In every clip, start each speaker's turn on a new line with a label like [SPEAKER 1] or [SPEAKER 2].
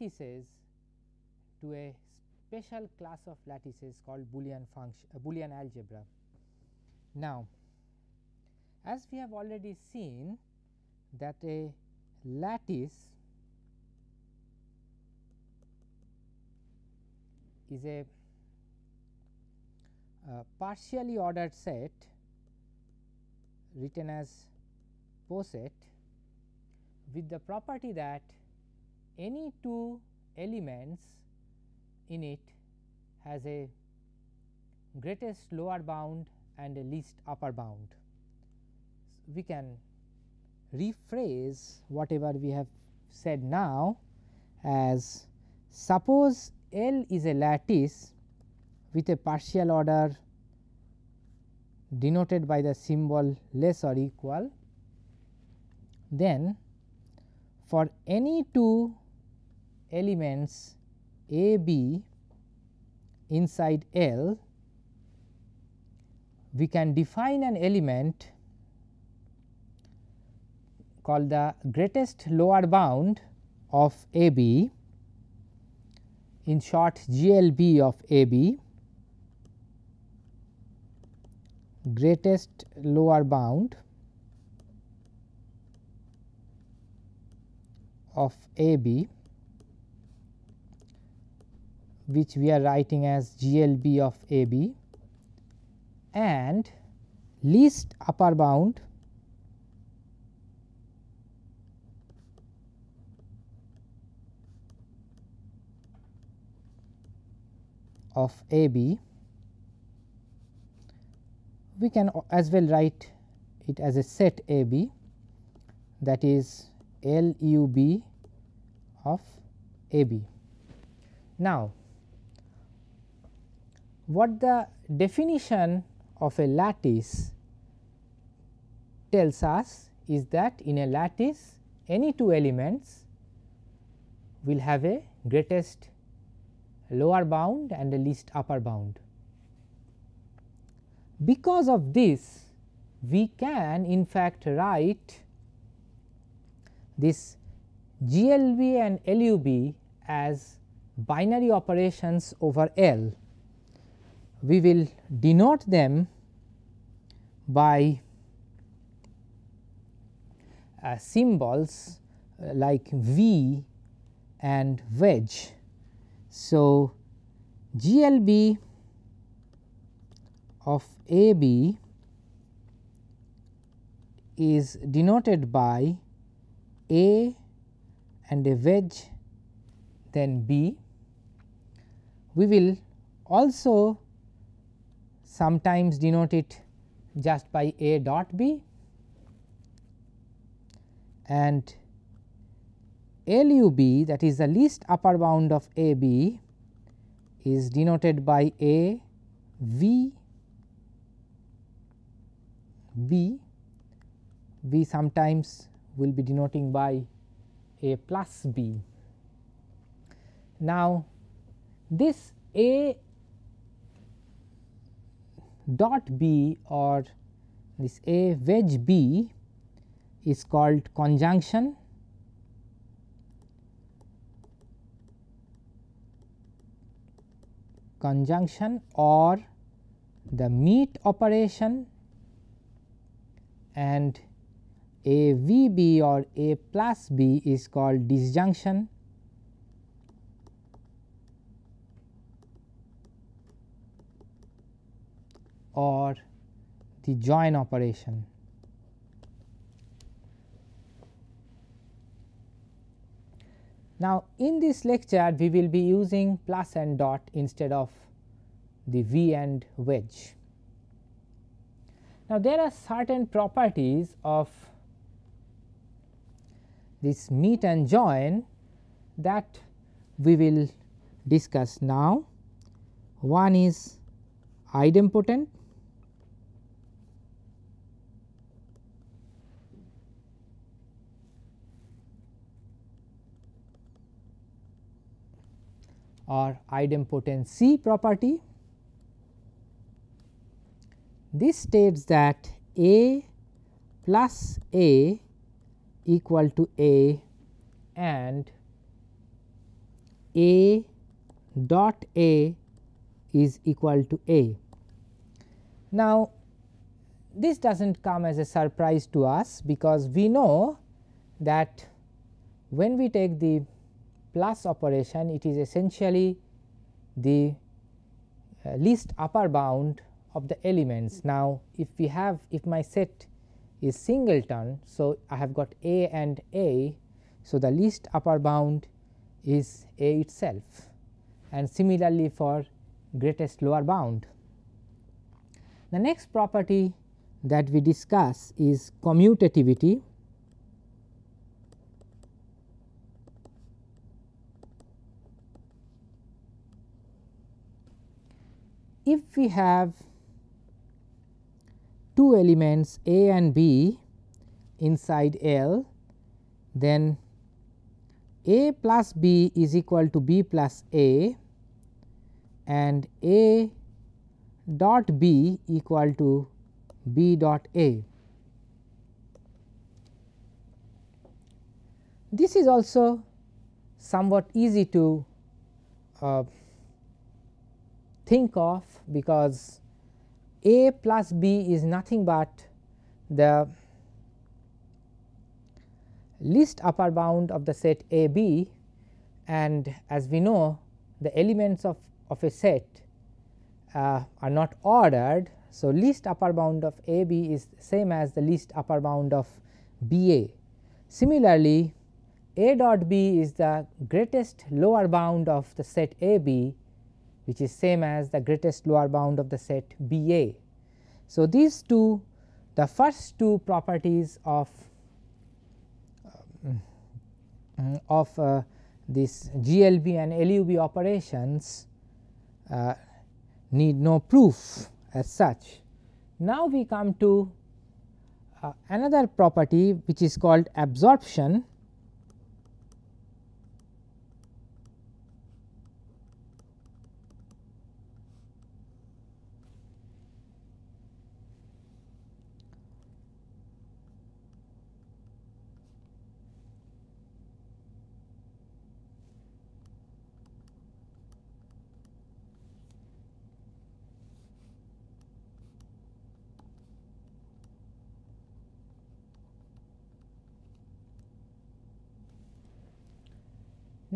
[SPEAKER 1] lattices to a special class of lattices called Boolean function uh, Boolean algebra. Now, as we have already seen that a lattice is a uh, partially ordered set written as poset with the property that any two elements in it has a greatest lower bound and a least upper bound. So, we can rephrase whatever we have said now as suppose L is a lattice with a partial order denoted by the symbol less or equal, then for any two elements A B inside L, we can define an element called the greatest lower bound of A B in short GLB of A B greatest lower bound of A B which we are writing as GLB of A B and least upper bound of A B we can as well write it as a set A B that is L U B of A B. Now, what the definition of a lattice tells us is that in a lattice any two elements will have a greatest lower bound and a least upper bound. Because of this we can in fact write this GLB and LUB as binary operations over L. We will denote them by uh, symbols uh, like V and wedge. So, GLB of A B is denoted by A and a wedge then B. We will also sometimes denote it just by A dot B and LUB that is the least upper bound of AB is denoted by A V B, we sometimes will be denoting by A plus B. Now, this A dot B or this A wedge B is called conjunction. Conjunction or the meet operation and A V B or A plus B is called disjunction or the join operation. Now, in this lecture we will be using plus and dot instead of the V and wedge. Now, there are certain properties of this meet and join that we will discuss now. One is idempotent, or idempotency property this states that A plus A equal to A and A dot A is equal to A. Now, this does not come as a surprise to us, because we know that when we take the plus operation it is essentially the uh, least upper bound of the elements. Now, if we have if my set is singleton. So, I have got A and A. So, the least upper bound is A itself and similarly for greatest lower bound. The next property that we discuss is commutativity. If we have two elements A and B inside L, then A plus B is equal to B plus A and A dot B equal to B dot A. This is also somewhat easy to uh, think of because A plus B is nothing but the least upper bound of the set A B and as we know the elements of, of a set uh, are not ordered. So, least upper bound of A B is same as the least upper bound of B A. Similarly, A dot B is the greatest lower bound of the set A B which is same as the greatest lower bound of the set B A. So, these two the first two properties of uh, of uh, this GLB and LUB operations uh, need no proof as such. Now, we come to uh, another property which is called absorption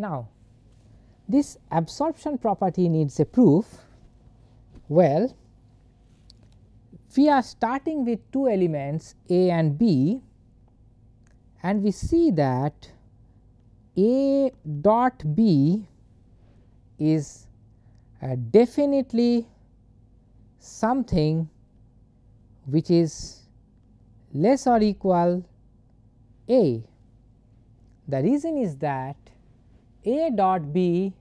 [SPEAKER 1] Now, this absorption property needs a proof. Well, we are starting with two elements A and B and we see that A dot B is uh, definitely something which is less or equal A. The reason is that a dot B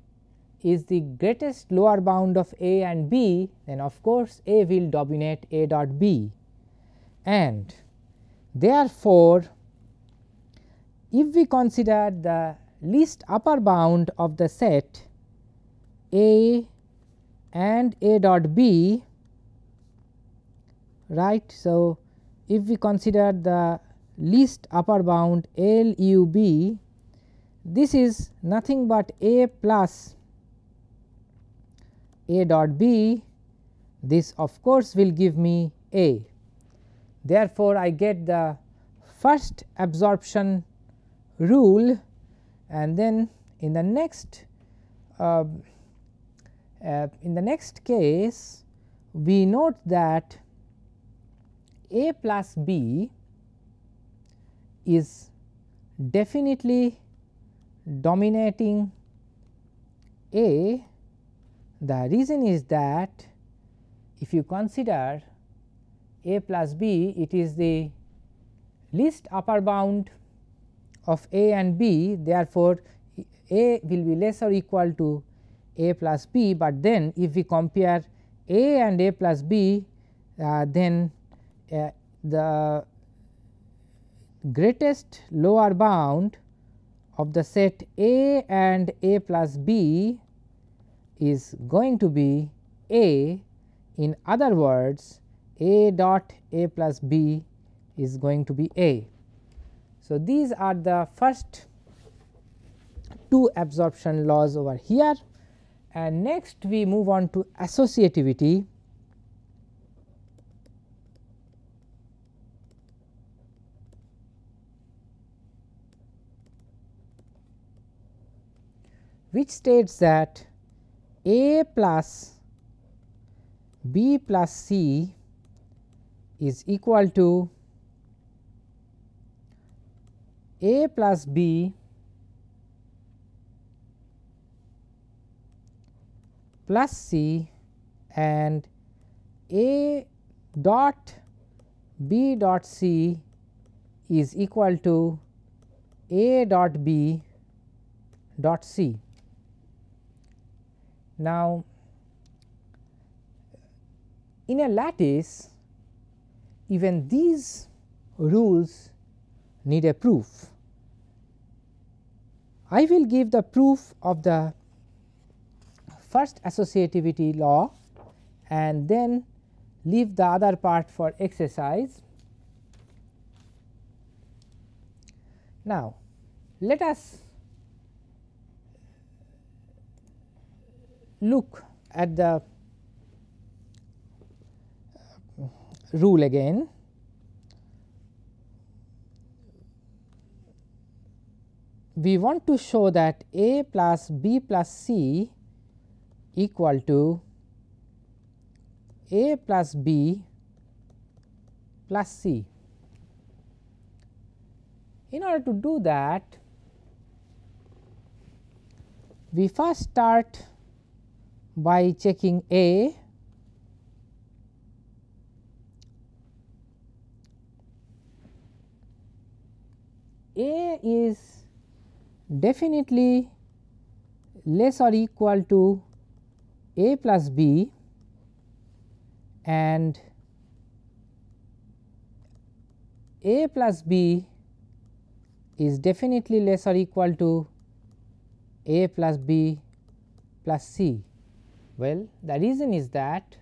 [SPEAKER 1] is the greatest lower bound of A and B then of course, A will dominate A dot B and therefore, if we consider the least upper bound of the set A and A dot B right. So, if we consider the least upper bound L u b this is nothing but A plus. A dot B. This of course will give me A. Therefore, I get the first absorption rule. And then in the next uh, uh, in the next case we note that A plus B is definitely dominating A, the reason is that if you consider A plus B, it is the least upper bound of A and B. Therefore, A will be less or equal to A plus B, but then if we compare A and A plus B, uh, then uh, the greatest lower bound of the set A and A plus B is going to be A in other words A dot A plus B is going to be A. So, these are the first two absorption laws over here and next we move on to associativity. Which states that A plus B plus C is equal to A plus B plus C and A dot B dot C is equal to A dot B dot C. Now, in a lattice even these rules need a proof. I will give the proof of the first associativity law and then leave the other part for exercise. Now, let us look at the uh, rule again. We want to show that A plus B plus C equal to A plus B plus C. In order to do that, we first start by checking A A is definitely less or equal to A plus B and A plus B is definitely less or equal to A plus B plus C. Well, the reason is that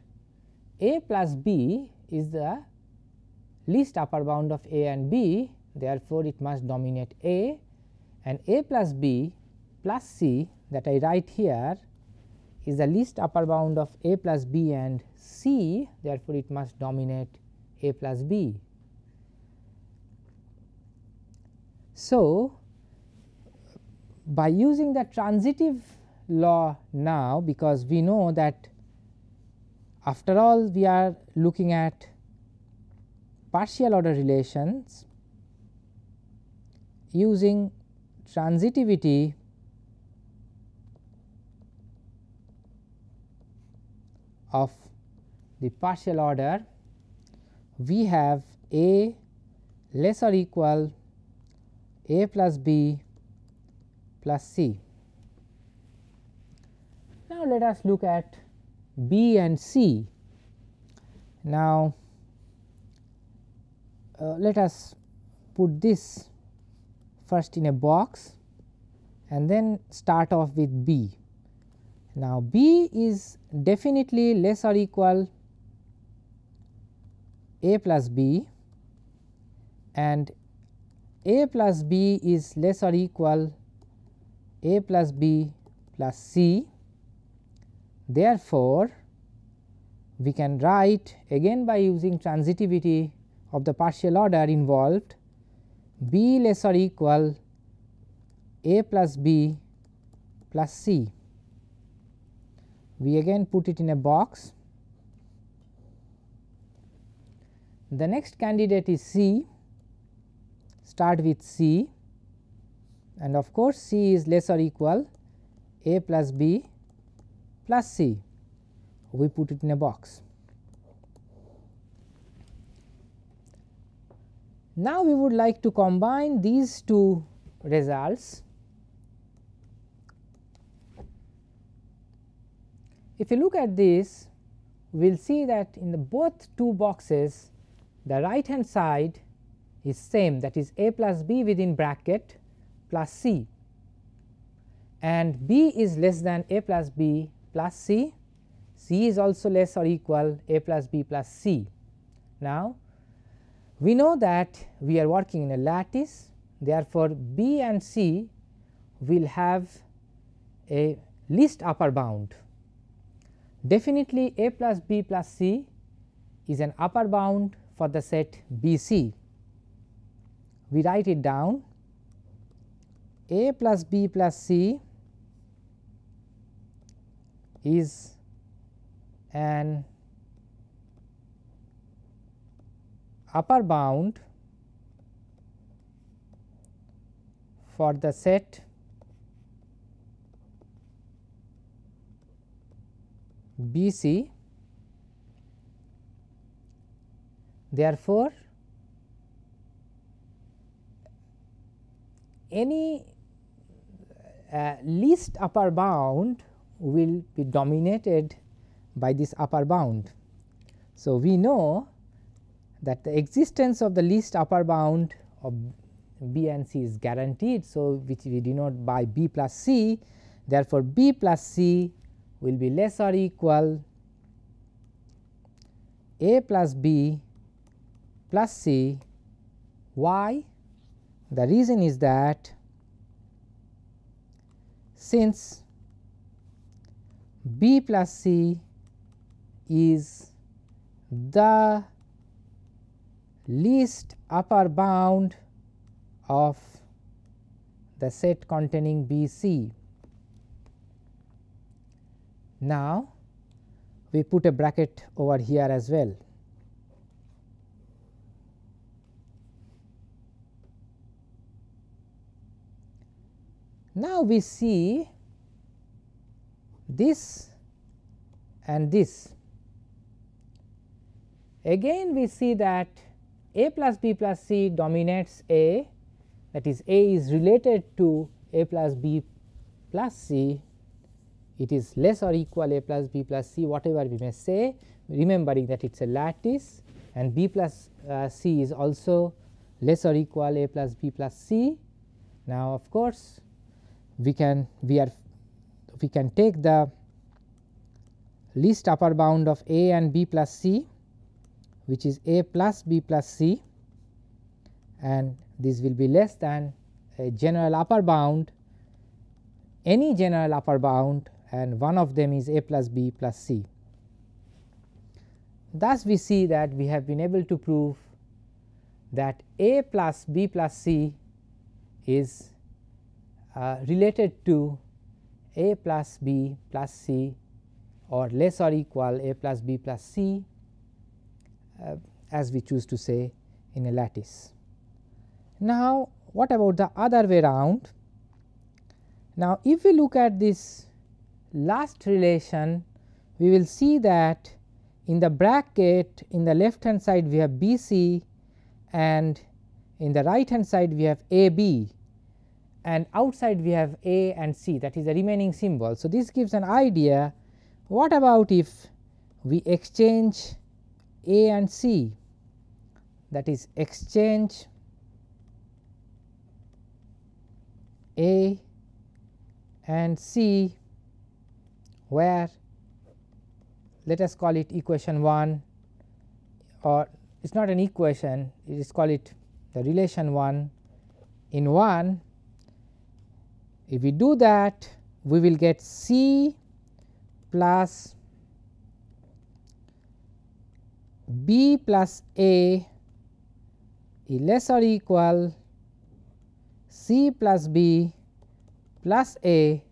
[SPEAKER 1] A plus B is the least upper bound of A and B therefore, it must dominate A and A plus B plus C that I write here is the least upper bound of A plus B and C therefore, it must dominate A plus B. So, by using the transitive law now because we know that after all we are looking at partial order relations using transitivity of the partial order we have A less or equal A plus B plus C. Now, let us look at B and C. Now, uh, let us put this first in a box and then start off with B. Now, B is definitely less or equal A plus B and A plus B is less or equal A plus B plus C. Therefore, we can write again by using transitivity of the partial order involved b less or equal a plus b plus c. We again put it in a box. The next candidate is C, start with C and of course, C is less or equal a plus b plus c. We put it in a box. Now, we would like to combine these two results. If you look at this, we will see that in the both two boxes the right hand side is same that is a plus b within bracket plus c and b is less than a plus b plus c, c is also less or equal a plus b plus c. Now, We know that we are working in a lattice therefore, B and C will have a least upper bound. Definitely A plus B plus C is an upper bound for the set B C. We write it down A plus B plus C is an upper bound for the set B C. Therefore, any uh, least upper bound will be dominated by this upper bound. So, we know that the existence of the least upper bound of b and c is guaranteed. So, which we denote by b plus c therefore, b plus c will be less or equal a plus b plus c. Why? The reason is that since b plus c is the least upper bound of the set containing B C. Now, we put a bracket over here as well. Now, we see this and this. Again we see that A plus B plus C dominates A that is A is related to A plus B plus C it is less or equal A plus B plus C whatever we may say remembering that it is a lattice and B plus uh, C is also less or equal A plus B plus C. Now, of course, we can we are we can take the least upper bound of A and B plus C which is A plus B plus C and this will be less than a general upper bound any general upper bound and one of them is a plus b plus c. Thus, we see that we have been able to prove that a plus b plus c is uh, related to a plus b plus c or less or equal a plus b plus c uh, as we choose to say in a lattice. Now, what about the other way round? Now, if we look at this last relation, we will see that in the bracket in the left hand side we have B c and in the right hand side we have A b and outside we have A and C that is the remaining symbol. So, this gives an idea what about if we exchange A and C that is exchange A and C where let us call it equation 1 or it is not an equation it is call it the relation 1 in 1 if we do that we will get C plus B plus A is less or equal C plus B plus A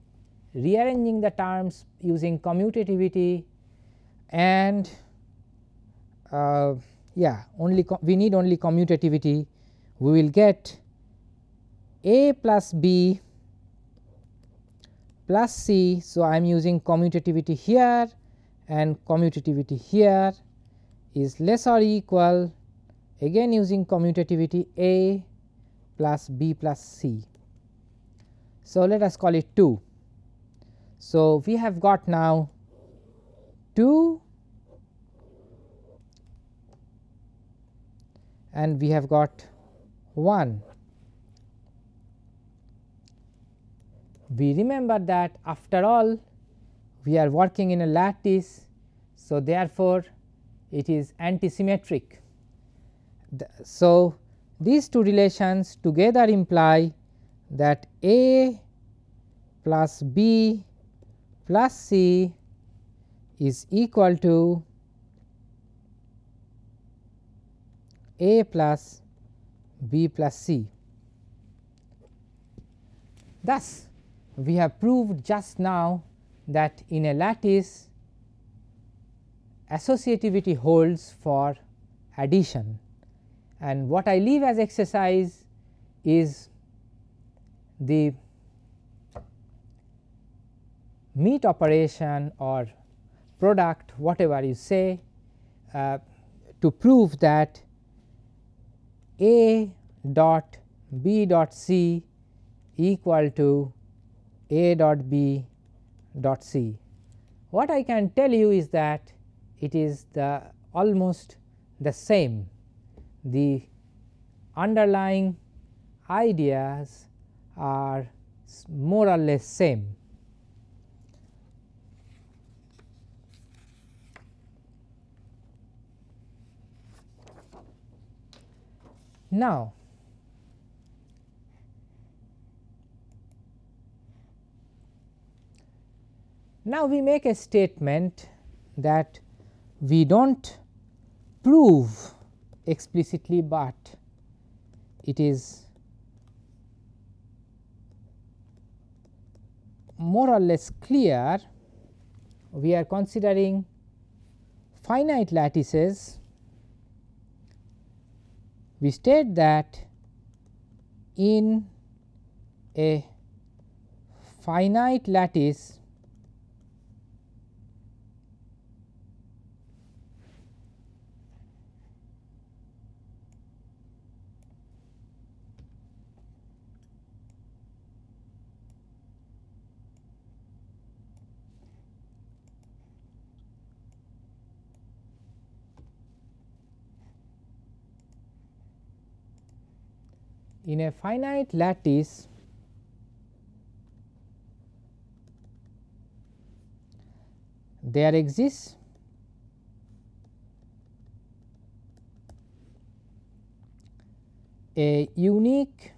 [SPEAKER 1] rearranging the terms using commutativity and uh, yeah only we need only commutativity. We will get A plus B plus C. So, I am using commutativity here and commutativity here is less or equal again using commutativity A plus B plus C. So, let us call it 2. So, we have got now 2 and we have got 1. We remember that after all we are working in a lattice. So, therefore, it is antisymmetric so, these two relations together imply that A plus B plus C is equal to A plus B plus C. Thus, we have proved just now that in a lattice associativity holds for addition. And what I leave as exercise is the meet operation or product whatever you say uh, to prove that A dot B dot C equal to A dot B dot C. What I can tell you is that it is the almost the same the underlying ideas are more or less same. Now, now we make a statement that we do not prove explicitly, but it is more or less clear we are considering finite lattices. We state that in a finite lattice in a finite lattice there exists a unique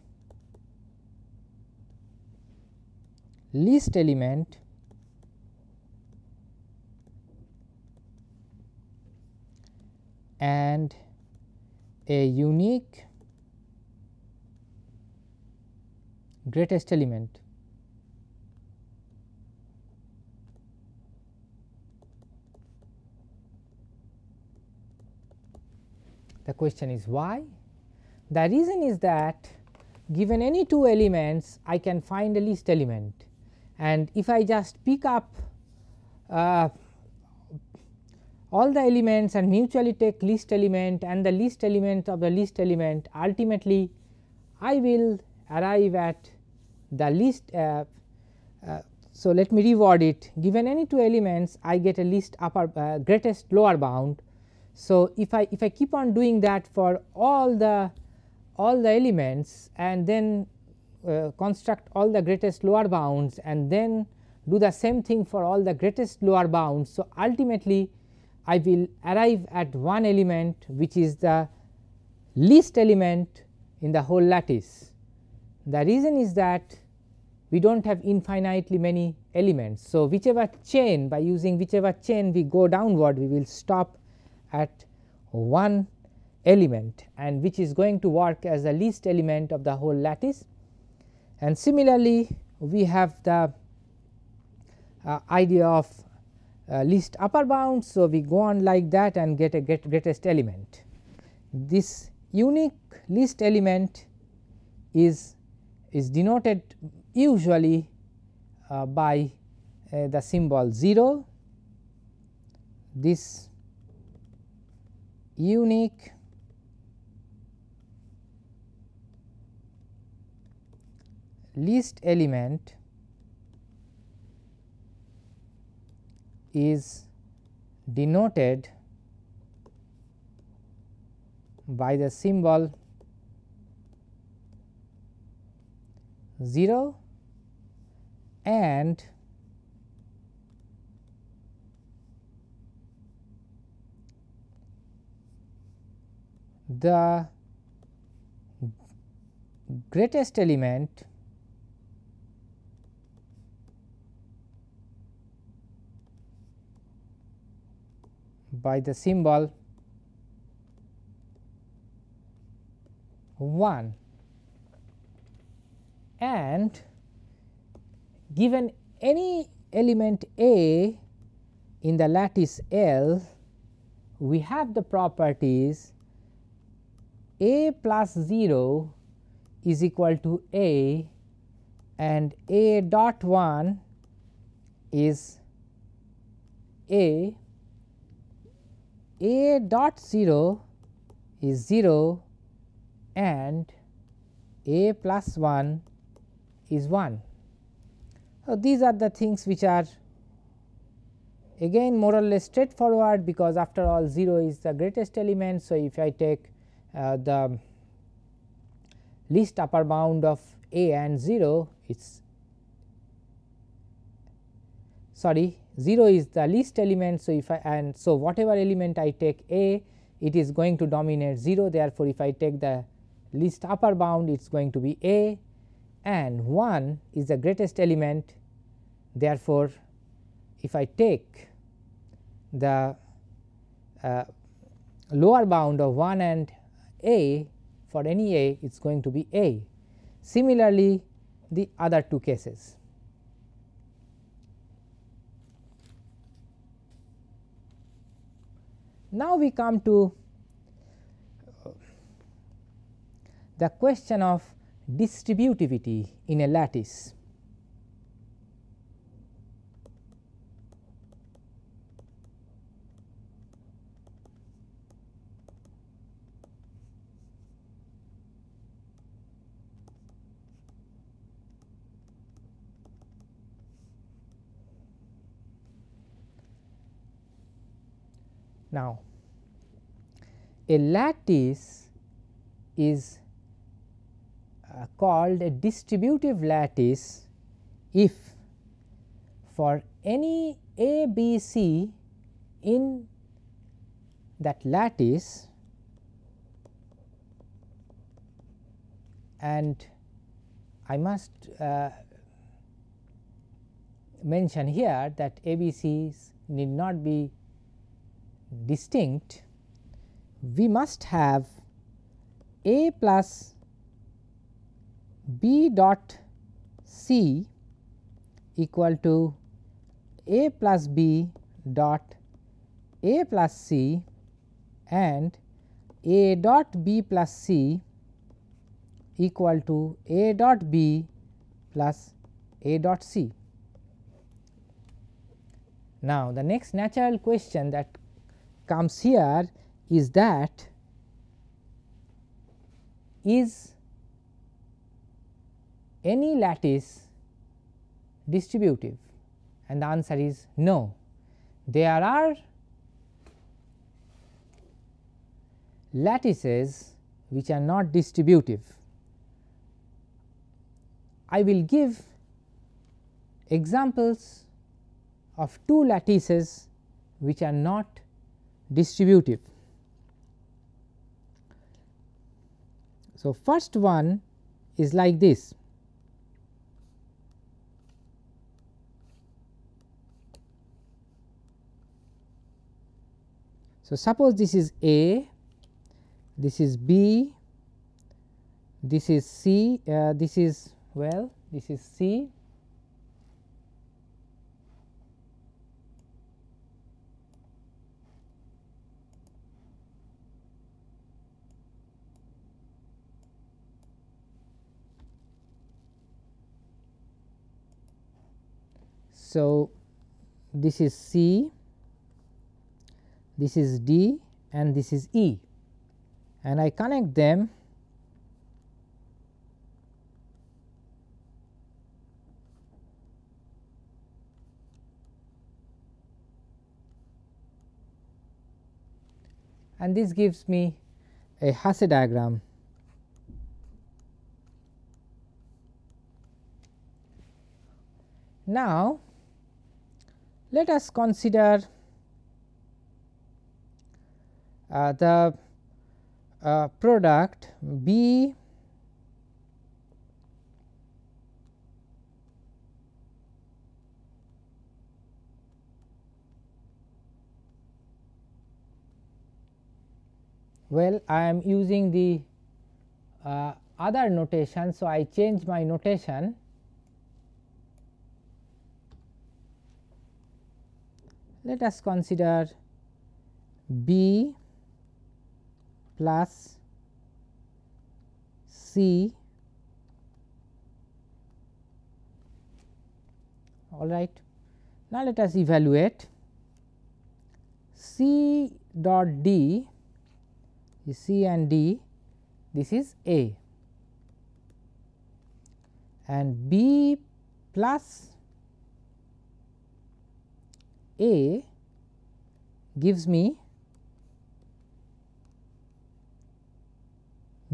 [SPEAKER 1] least element and a unique greatest element. The question is why? The reason is that given any two elements I can find a least element and if I just pick up uh, all the elements and mutually take least element and the least element of the least element ultimately I will arrive at the least uh, uh, so let me reword it given any two elements I get a least upper uh, greatest lower bound. So, if I if I keep on doing that for all the all the elements and then uh, construct all the greatest lower bounds and then do the same thing for all the greatest lower bounds. So, ultimately I will arrive at one element which is the least element in the whole lattice. The reason is that we do not have infinitely many elements. So, whichever chain by using whichever chain we go downward we will stop at one element and which is going to work as the least element of the whole lattice. And similarly, we have the uh, idea of uh, least upper bound. So, we go on like that and get a get greatest element. This unique least element is is denoted usually uh, by uh, the symbol 0 this unique least element is denoted by the symbol 0 and the greatest element by the symbol 1 and given any element A in the lattice L, we have the properties A plus 0 is equal to A and A dot 1 is A, A dot 0 is 0 and A plus 1 is 1. So, these are the things which are again more or less straightforward because after all 0 is the greatest element. So, if I take uh, the least upper bound of a and 0 it is sorry 0 is the least element. So, if I and so whatever element I take a it is going to dominate 0 therefore, if I take the least upper bound it is going to be a and 1 is the greatest element therefore, if I take the uh, lower bound of 1 and a for any a it is going to be a. Similarly, the other two cases. Now, we come to the question of distributivity in a lattice. Now, a lattice is uh, called a distributive lattice if for any a b c in that lattice and I must uh, mention here that a b c's need not be distinct, we must have a plus b dot c equal to a plus b dot a plus c and a dot b plus c equal to a dot b plus a dot c. Now, the next natural question that comes here is that is any lattice distributive and the answer is no. There are lattices which are not distributive. I will give examples of two lattices which are not distributive. So, first one is like this. So, suppose this is A, this is B, this is C, uh, this is well, this is C, So, this is C, this is D and this is E and I connect them and this gives me a Hasse diagram. Now, let us consider the uh, product B well I am using the uh, other notation. So, I change my notation let us consider B plus C all right. Now, let us evaluate C dot D C and D this is A and B plus A gives me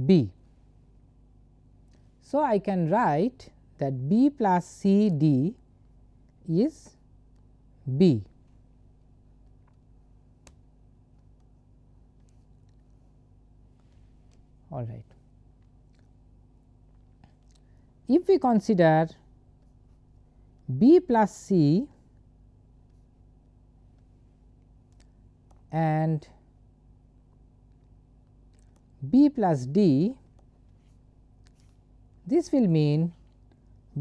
[SPEAKER 1] B. So, I can write that B plus C D is B. all right. If we consider B plus C and B plus D, this will mean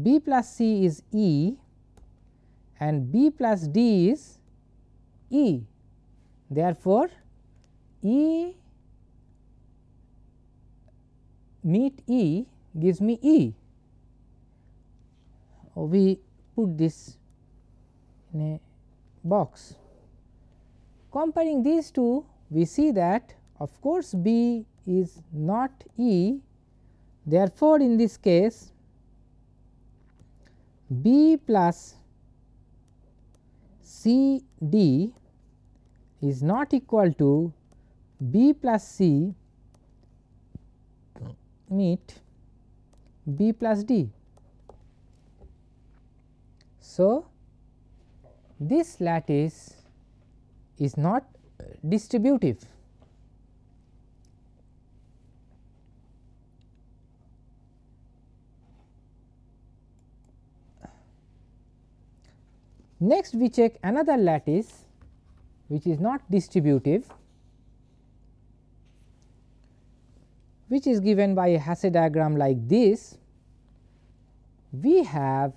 [SPEAKER 1] B plus C is E and B plus D is E. Therefore, E meet E gives me E. Oh, we put this in a box. Comparing these two, we see that of course, B is not E. Therefore, in this case B plus C D is not equal to B plus C meet B plus D. So, this lattice is not distributive. Next we check another lattice which is not distributive which is given by a Hasse diagram like this, we have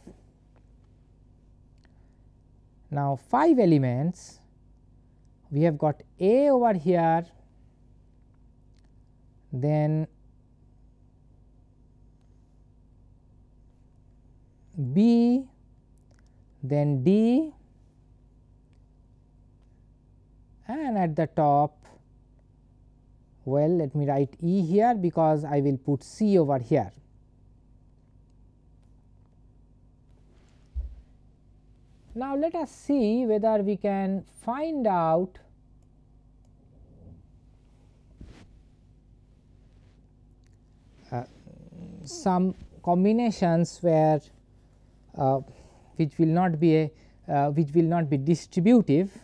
[SPEAKER 1] now 5 elements. We have got A over here, then B, then D and at the top well let me write E here because I will put C over here. Now, let us see whether we can find out uh, some combinations where uh, which will not be a uh, which will not be distributive.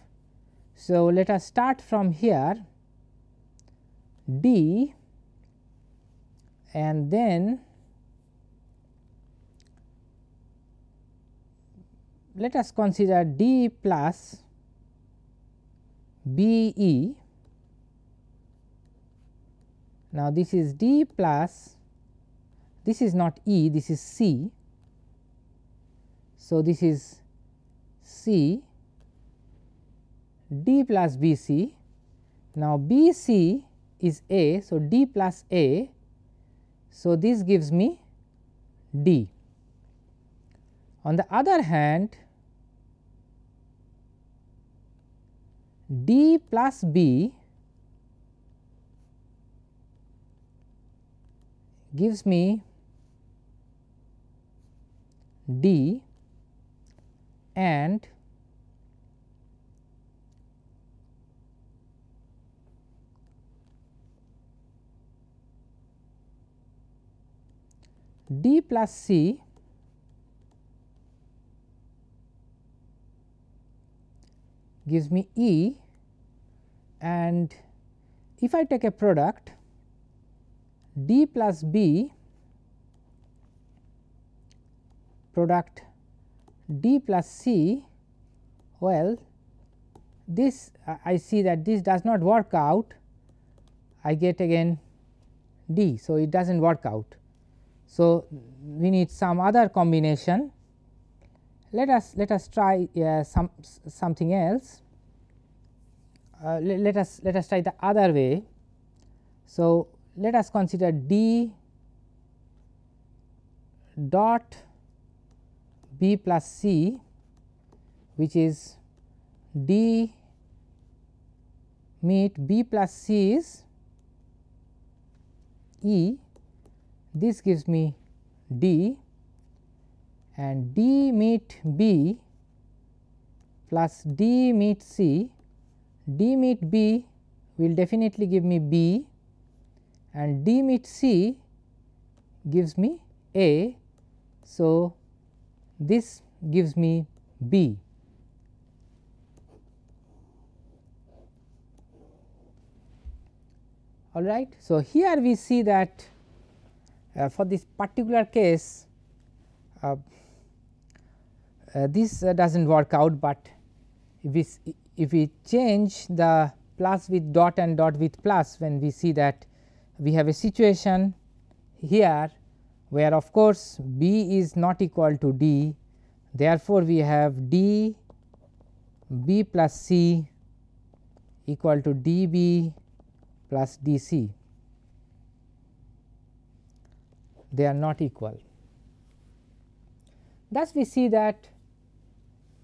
[SPEAKER 1] So, let us start from here D and then let us consider D plus B E. Now, this is D plus this is not E this is C. So, this is C D plus B C. Now, B C is A. So, D plus A. So, this gives me D. On the other hand, D plus B gives me D and D plus C gives me E and if I take a product d plus b product d plus c well this uh, I see that this does not work out I get again d. So, it does not work out. So, we need some other combination let us let us try uh, some something else uh, let, let us let us try the other way. So, let us consider d dot b plus c which is d meet b plus c is e this gives me d and d meet b plus d meet c d meet b will definitely give me b and d meet c gives me a. So, this gives me b. All right. So, here we see that uh, for this particular case uh, uh, this uh, does not work out, but if we if we change the plus with dot and dot with plus when we see that we have a situation here where of course, b is not equal to d therefore, we have d b plus c equal to d b plus d c they are not equal. Thus, we see that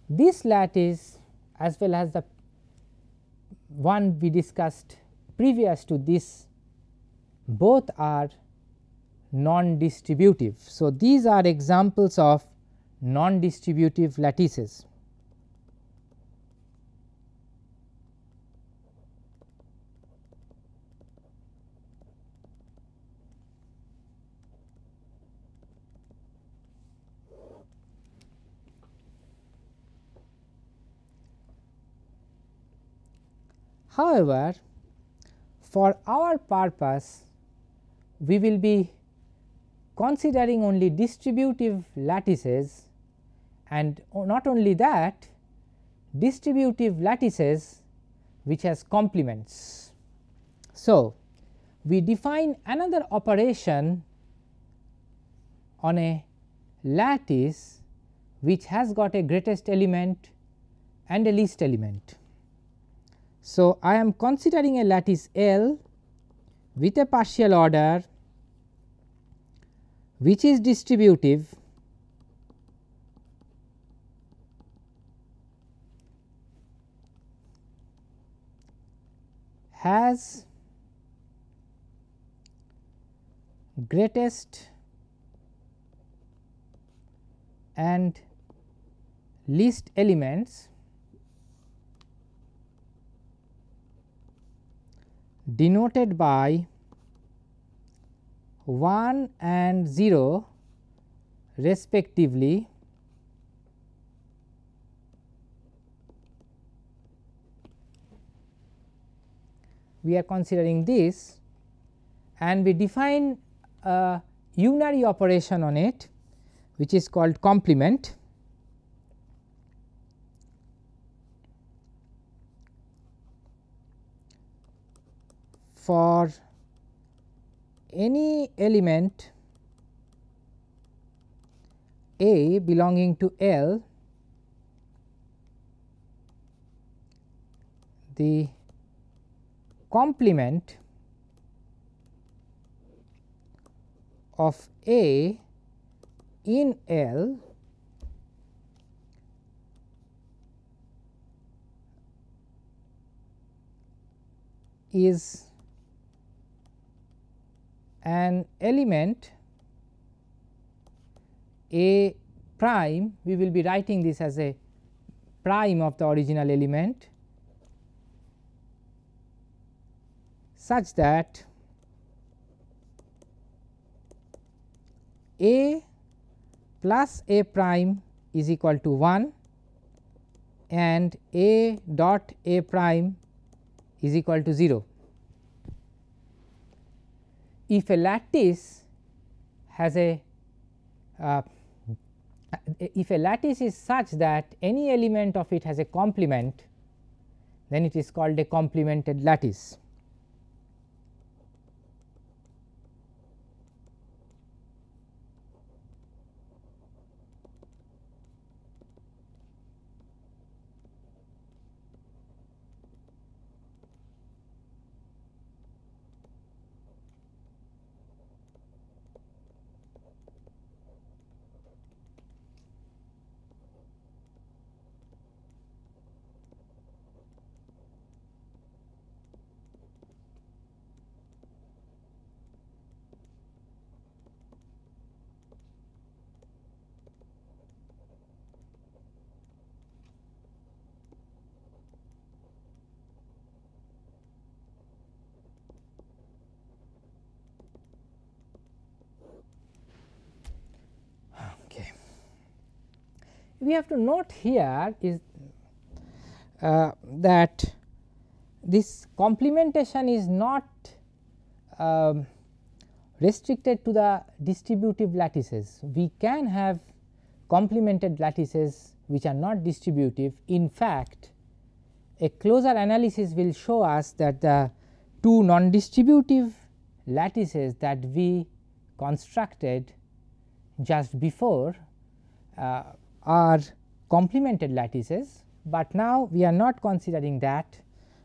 [SPEAKER 1] this lattice as well as the one we discussed previous to this both are non-distributive. So, these are examples of non-distributive lattices. However, for our purpose we will be considering only distributive lattices and not only that distributive lattices which has complements. So, we define another operation on a lattice which has got a greatest element and a least element. So, I am considering a lattice L with a partial order which is distributive? Has greatest and least elements denoted by 1 and 0 respectively we are considering this and we define a unary operation on it which is called complement. For any element A belonging to L the complement of A in L is an element A prime we will be writing this as a prime of the original element such that A plus A prime is equal to 1 and A dot A prime is equal to 0. If a lattice has a uh, if a lattice is such that any element of it has a complement then it is called a complemented lattice. We have to note here is uh, that this complementation is not um, restricted to the distributive lattices. We can have complemented lattices which are not distributive. In fact, a closer analysis will show us that the two non-distributive lattices that we constructed just before uh, are complemented lattices, but now we are not considering that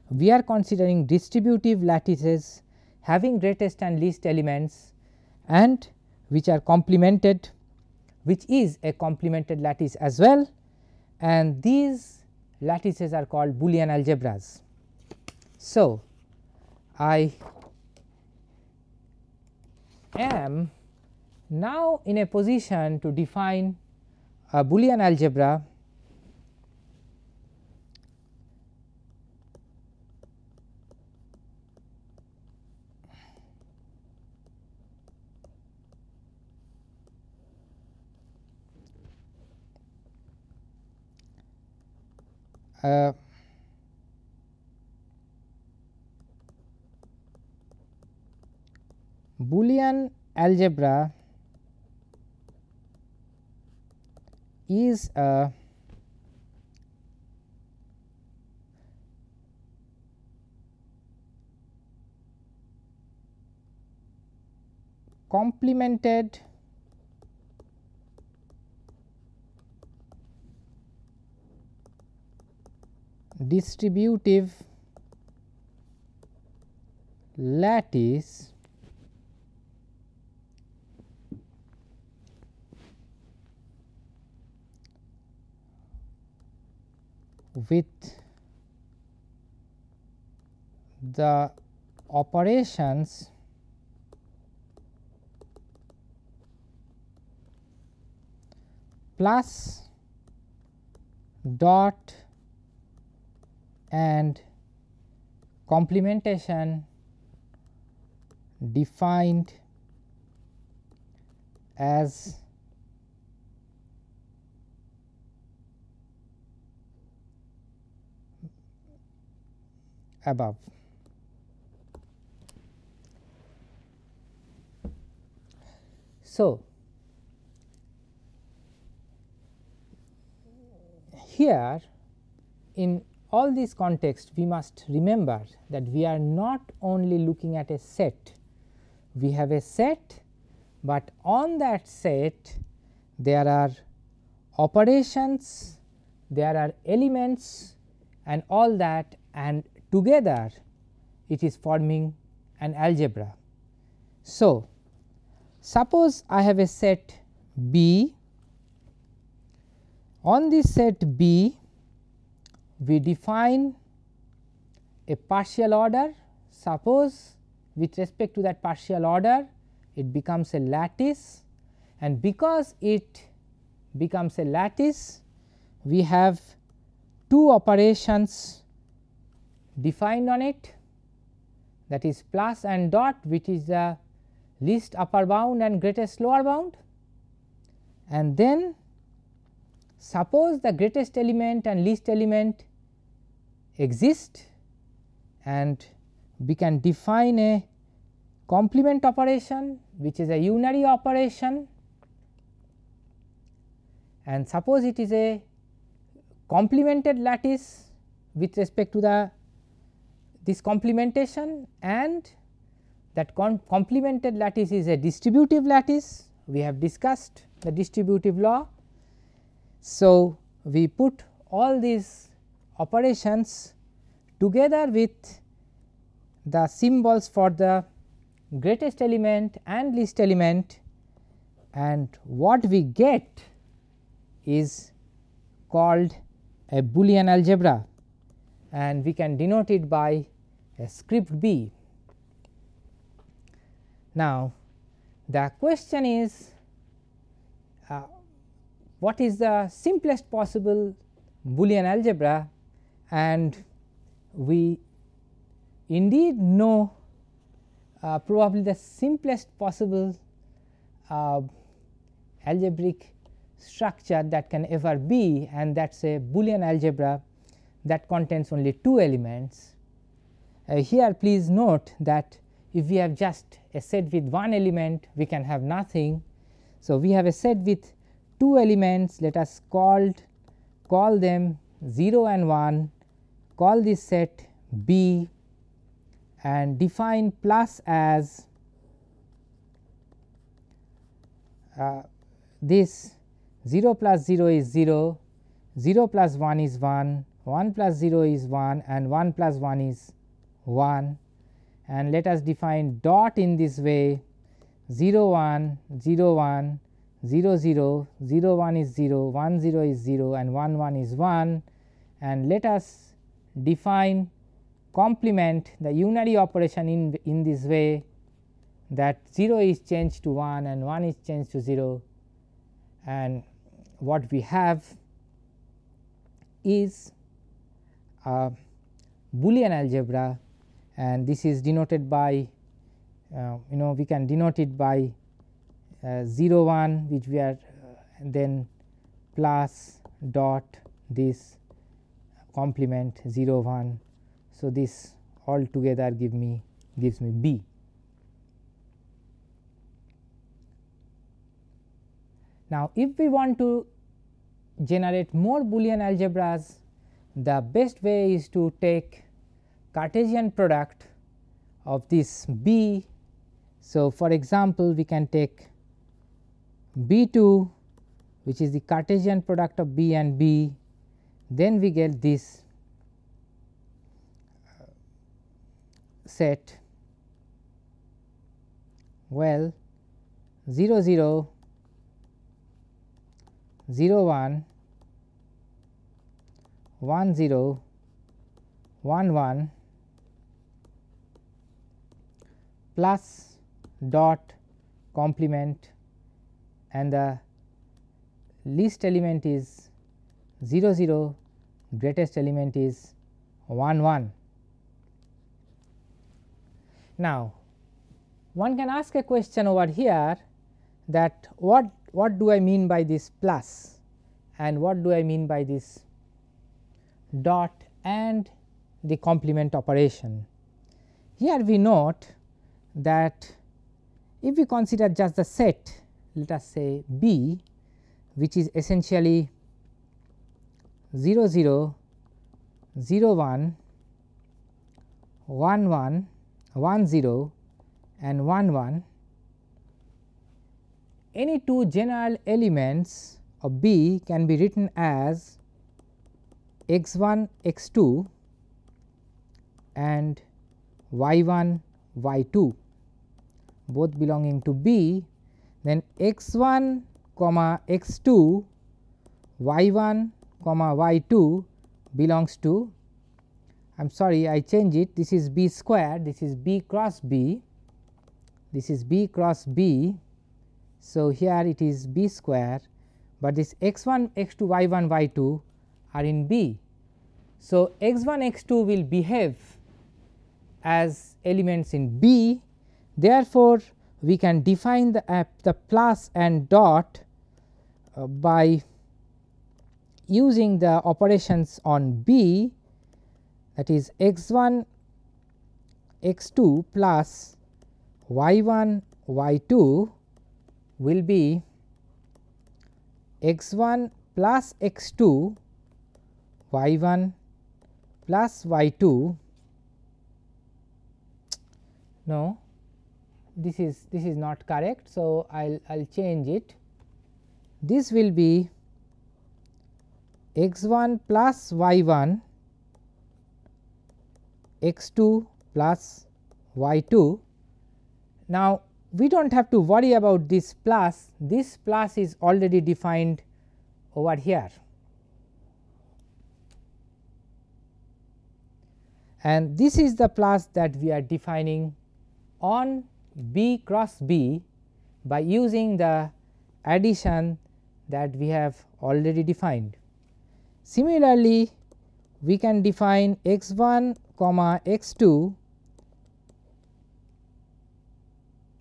[SPEAKER 1] we are considering distributive lattices having greatest and least elements and which are complemented which is a complemented lattice as well and these lattices are called Boolean algebras. So, I am now in a position to define a Boolean algebra. Uh, Boolean algebra is a complemented distributive lattice with the operations plus dot and complementation defined as above. So, here in all these contexts we must remember that we are not only looking at a set, we have a set, but on that set there are operations, there are elements and all that and together it is forming an algebra. So, suppose I have a set B. On this set B we define a partial order. Suppose with respect to that partial order it becomes a lattice. And because it becomes a lattice we have two operations defined on it that is plus and dot which is the least upper bound and greatest lower bound. And then suppose the greatest element and least element exist and we can define a complement operation which is a unary operation. And suppose it is a complemented lattice with respect to the this complementation and that complemented lattice is a distributive lattice. We have discussed the distributive law. So, we put all these operations together with the symbols for the greatest element and least element. And what we get is called a Boolean algebra. And we can denote it by script B. Now, the question is uh, what is the simplest possible Boolean algebra and we indeed know uh, probably the simplest possible uh, algebraic structure that can ever be and that is a Boolean algebra that contains only two elements. Uh, here please note that if we have just a set with one element we can have nothing. So, we have a set with two elements let us called call them 0 and 1 call this set B and define plus as uh, this 0 plus 0 is 0, 0 plus 1 is 1, 1 plus 0 is 1 and 1 plus 1 is 1 and let us define dot in this way. 0 1 0 1 0 0 0 1 is 0 1 0 is 0 and 1 1 is 1 and let us define complement the unary operation in, in this way that 0 is changed to 1 and 1 is changed to 0 and what we have is a Boolean algebra and this is denoted by uh, you know we can denote it by uh, 0 1 which we are uh, then plus dot this complement 0 1 so, this all together give me gives me B. Now, if we want to generate more Boolean algebras, the best way is to take Cartesian product of this B. So, for example, we can take B 2 which is the Cartesian product of B and B, then we get this uh, set. Well 0 0 0 1 1 0 1 1 plus dot complement and the least element is 0 0 greatest element is 1 1 now, one can ask a question over here that what what do I mean by this plus and what do I mean by this dot and the complement operation. Here we note that if we consider just the set let us say B which is essentially 0 0 0 1 1 1 1 0 and 1 1 any two general elements of B can be written as x 1 x 2 and y 1 y 2 both belonging to B then x 1 comma x 2 y 1 comma y 2 belongs to I am sorry I change it. This is b square this is b cross b. This is b cross b. So, here it is b square, but this x 1 x 2 y 1 y 2 are in b. So, x 1 x 2 will behave as elements in b therefore, we can define the, uh, the plus and dot uh, by using the operations on b that is x 1 x 2 plus y 1 y 2 will be x 1 plus x 2 y 1 plus y 2 no this is this is not correct. So, I will I will change it this will be x 1 plus y 1 x 2 plus y 2. Now, we do not have to worry about this plus this plus is already defined over here and this is the plus that we are defining on B cross B by using the addition that we have already defined. Similarly, we can define x 1 comma x 2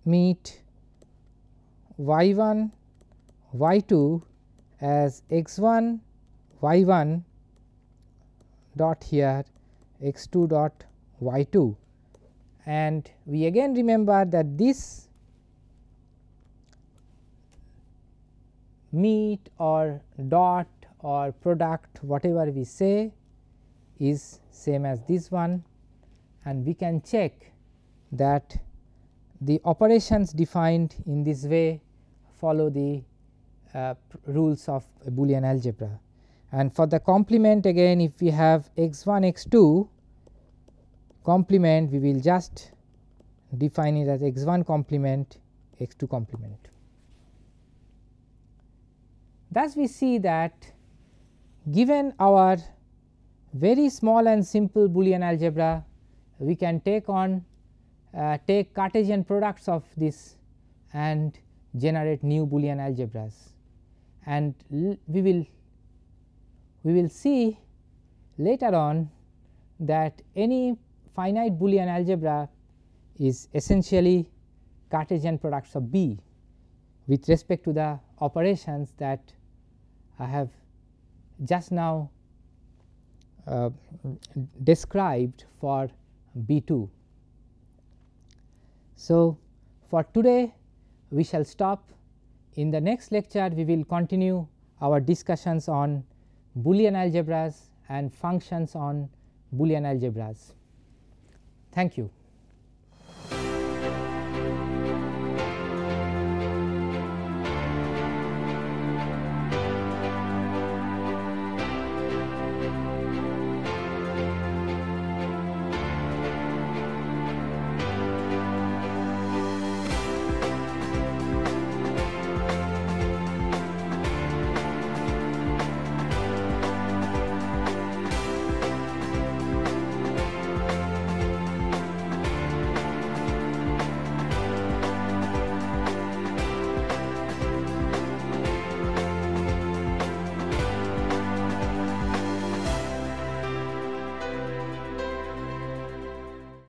[SPEAKER 1] meet y 1 y 2 as x 1 y 1 dot here x 2 dot y 2 and we again remember that this meet or dot or product whatever we say is same as this one and we can check that the operations defined in this way follow the uh, rules of Boolean algebra. And for the complement again if we have x 1 x 2 complement we will just define it as x 1 complement x 2 complement. Thus, we see that given our very small and simple Boolean algebra, we can take on uh, take Cartesian products of this and generate new Boolean algebras. And we will we will see later on that any finite Boolean algebra is essentially Cartesian products of B with respect to the operations that I have just now uh, described for B 2. So, for today we shall stop in the next lecture we will continue our discussions on Boolean algebras and functions on Boolean algebras. Thank you.